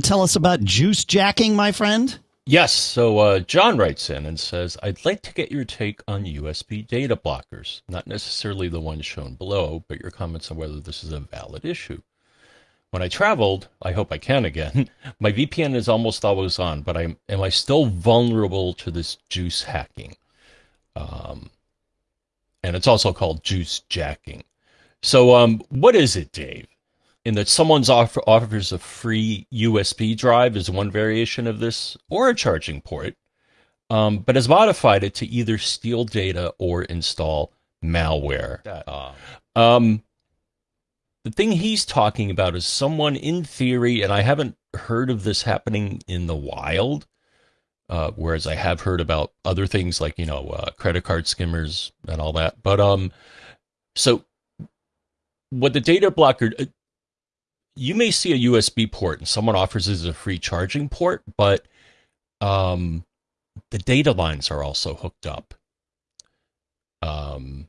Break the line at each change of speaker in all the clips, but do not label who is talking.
tell us about juice jacking, my friend?
Yes. So uh, John writes in and says, I'd like to get your take on USB data blockers, not necessarily the ones shown below, but your comments on whether this is a valid issue. When I traveled, I hope I can again, my VPN is almost always on, but I'm, am I still vulnerable to this juice hacking? Um, and it's also called juice jacking. So, um, what is it, Dave? In that someone's offer, offers a free USB drive is one variation of this, or a charging port, um, but has modified it to either steal data or install malware. Uh, um, the thing he's talking about is someone in theory, and I haven't heard of this happening in the wild, uh, whereas I have heard about other things like you know uh, credit card skimmers and all that. But um, so what the data blocker, uh, you may see a USB port and someone offers it as a free charging port, but um, the data lines are also hooked up. Um,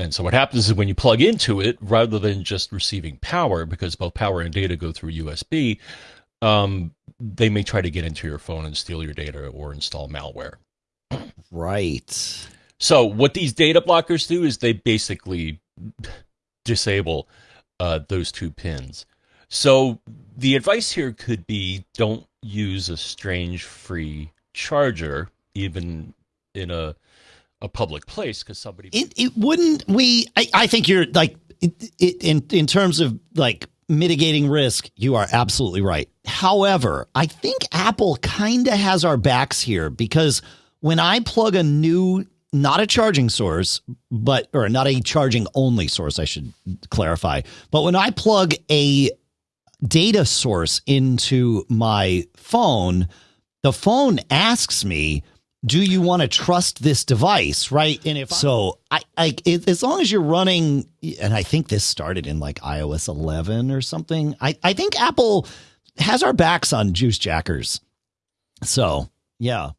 and so what happens is when you plug into it, rather than just receiving power, because both power and data go through USB, um, they may try to get into your phone and steal your data or install malware.
Right.
So what these data blockers do is they basically disable uh, those two pins. So the advice here could be don't use a strange free charger, even in a a public place, because somebody.
It, it wouldn't. We. I, I think you're like it, it, in in terms of like mitigating risk. You are absolutely right. However, I think Apple kind of has our backs here because when I plug a new not a charging source, but or not a charging only source, I should clarify. But when I plug a data source into my phone, the phone asks me, "Do you want to trust this device?" Right? And if so, I, I it, as long as you're running, and I think this started in like iOS 11 or something. I I think Apple has our backs on juice jackers. So yeah.